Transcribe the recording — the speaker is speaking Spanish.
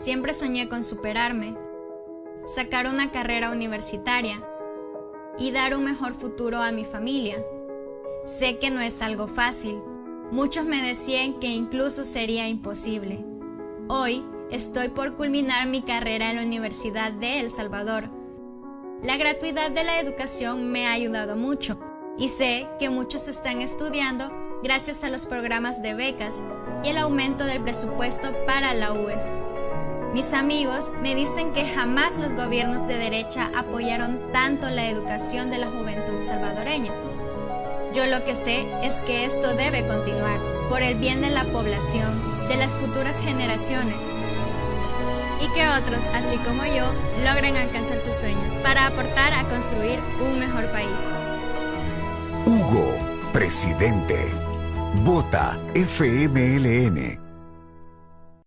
Siempre soñé con superarme, sacar una carrera universitaria y dar un mejor futuro a mi familia. Sé que no es algo fácil. Muchos me decían que incluso sería imposible. Hoy estoy por culminar mi carrera en la Universidad de El Salvador. La gratuidad de la educación me ha ayudado mucho y sé que muchos están estudiando gracias a los programas de becas y el aumento del presupuesto para la UES. Mis amigos me dicen que jamás los gobiernos de derecha apoyaron tanto la educación de la juventud salvadoreña. Yo lo que sé es que esto debe continuar por el bien de la población, de las futuras generaciones y que otros, así como yo, logren alcanzar sus sueños para aportar a construir un mejor país. Hugo, presidente. Vota FMLN.